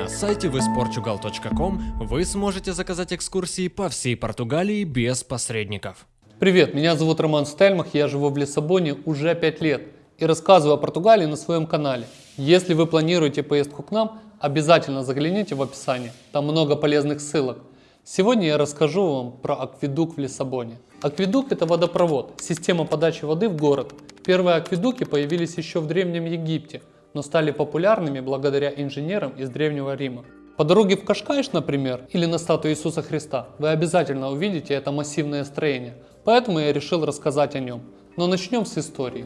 На сайте visportugal.com вы сможете заказать экскурсии по всей Португалии без посредников. Привет, меня зовут Роман Стельмах, я живу в Лиссабоне уже 5 лет и рассказываю о Португалии на своем канале. Если вы планируете поездку к нам, обязательно загляните в описание, там много полезных ссылок. Сегодня я расскажу вам про акведук в Лиссабоне. Акведук это водопровод, система подачи воды в город. Первые акведуки появились еще в Древнем Египте, но стали популярными благодаря инженерам из Древнего Рима. По дороге в Кашкайш, например, или на статую Иисуса Христа, вы обязательно увидите это массивное строение, поэтому я решил рассказать о нем. Но начнем с истории.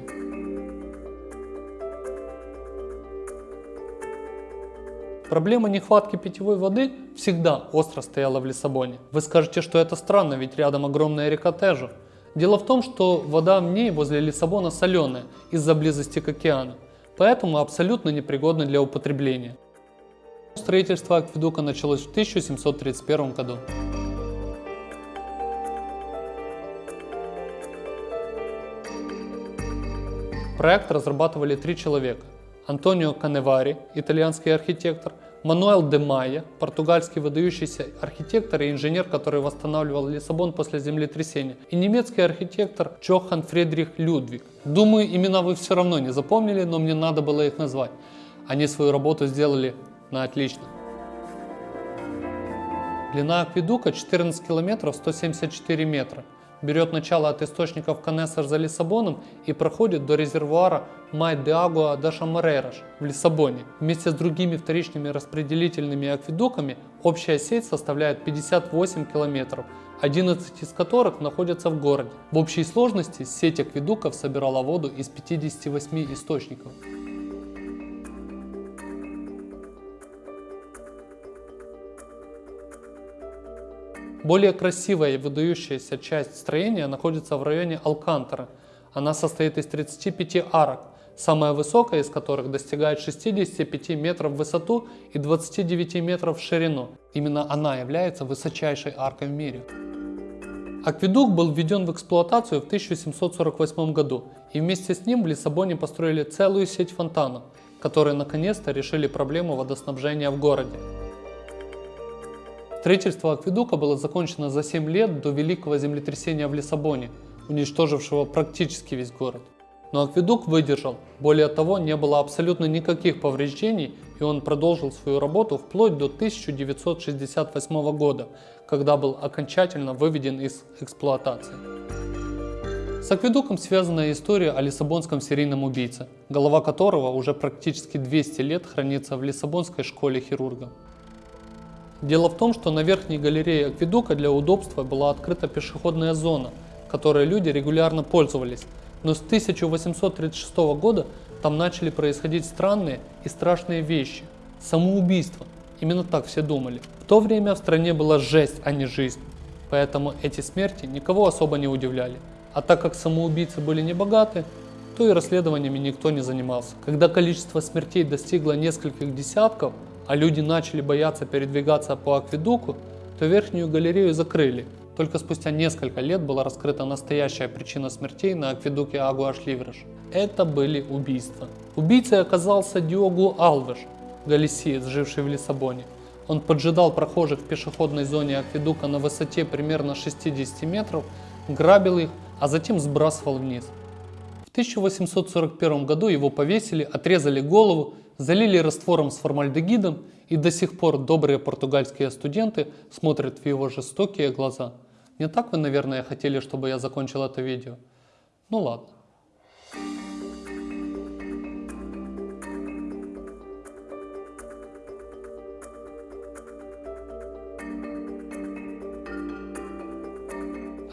Проблема нехватки питьевой воды всегда остро стояла в Лиссабоне. Вы скажете, что это странно, ведь рядом огромная река Тежа. Дело в том, что вода в ней возле Лиссабона соленая из-за близости к океану, поэтому абсолютно непригодна для употребления. Строительство акведука началось в 1731 году. Проект разрабатывали три человека. Антонио Каневари, итальянский архитектор, Мануэл де Майя, португальский выдающийся архитектор и инженер, который восстанавливал Лиссабон после землетрясения, и немецкий архитектор Джохан Фридрих Людвиг. Думаю, имена вы все равно не запомнили, но мне надо было их назвать. Они свою работу сделали на отлично. Длина акведука 14 километров 174 метра берет начало от источников Канессер за Лиссабоном и проходит до резервуара Май де Агуа де Шамарейраш в Лиссабоне. Вместе с другими вторичными распределительными акведуками общая сеть составляет 58 километров, 11 из которых находятся в городе. В общей сложности сеть акведуков собирала воду из 58 источников. Более красивая и выдающаяся часть строения находится в районе Алкантара. Она состоит из 35 арок, самая высокая из которых достигает 65 метров в высоту и 29 метров в ширину. Именно она является высочайшей аркой в мире. Акведук был введен в эксплуатацию в 1748 году, и вместе с ним в Лиссабоне построили целую сеть фонтанов, которые наконец-то решили проблему водоснабжения в городе. Строительство акведука было закончено за 7 лет до великого землетрясения в Лиссабоне, уничтожившего практически весь город. Но акведук выдержал, более того не было абсолютно никаких повреждений и он продолжил свою работу вплоть до 1968 года, когда был окончательно выведен из эксплуатации. С акведуком связана история о лиссабонском серийном убийце, голова которого уже практически 200 лет хранится в Лиссабонской школе хирурга. Дело в том, что на верхней галерее акведука для удобства была открыта пешеходная зона, которой люди регулярно пользовались. Но с 1836 года там начали происходить странные и страшные вещи. Самоубийство. Именно так все думали. В то время в стране была жесть, а не жизнь. Поэтому эти смерти никого особо не удивляли. А так как самоубийцы были не богаты, то и расследованиями никто не занимался. Когда количество смертей достигло нескольких десятков, а люди начали бояться передвигаться по акведуку, то верхнюю галерею закрыли. Только спустя несколько лет была раскрыта настоящая причина смертей на акведуке Агуаш-Ливреш. Это были убийства. Убийцей оказался Диогу Алвеш, галисиец, живший в Лиссабоне. Он поджидал прохожих в пешеходной зоне акведука на высоте примерно 60 метров, грабил их, а затем сбрасывал вниз. В 1841 году его повесили, отрезали голову залили раствором с формальдегидом, и до сих пор добрые португальские студенты смотрят в его жестокие глаза. Не так вы, наверное, хотели, чтобы я закончил это видео? Ну ладно.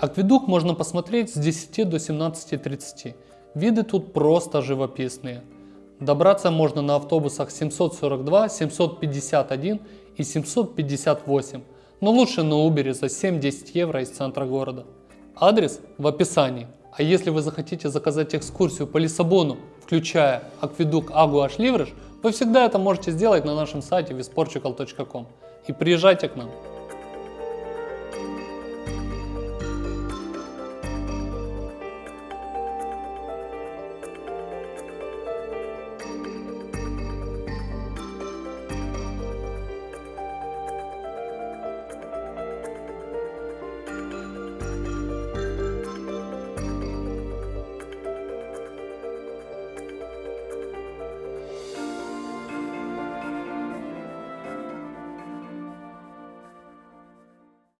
Акведук можно посмотреть с 10 до 17.30. Виды тут просто живописные. Добраться можно на автобусах 742, 751 и 758, но лучше на Uber за 7-10 евро из центра города. Адрес в описании. А если вы захотите заказать экскурсию по Лиссабону, включая акведук Агуаш Ливреш, вы всегда это можете сделать на нашем сайте visportugal.com и приезжайте к нам.